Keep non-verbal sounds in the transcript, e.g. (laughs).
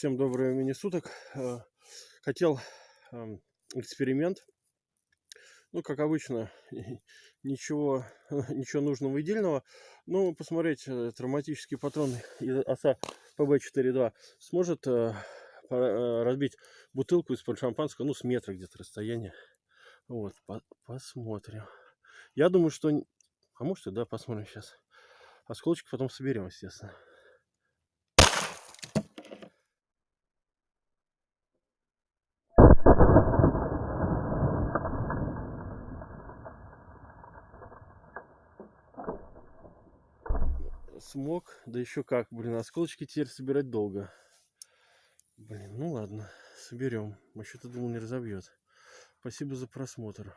Всем доброго времени суток. Э, хотел эм, эксперимент. Ну, как обычно, (laughs) ничего, (laughs) ничего нужного и дельного. Ну, посмотреть, э, травматический патрон из оса ПБ-4.2 сможет э, разбить бутылку из-под шампанского, ну, с метра где-то расстояние. Вот, по посмотрим. Я думаю, что... А может и да, посмотрим сейчас. Осколочки потом соберем, естественно. Смог. Да еще как, блин, осколочки теперь собирать долго. Блин, ну ладно, соберем. Вообще-то думал не разобьет. Спасибо за просмотр.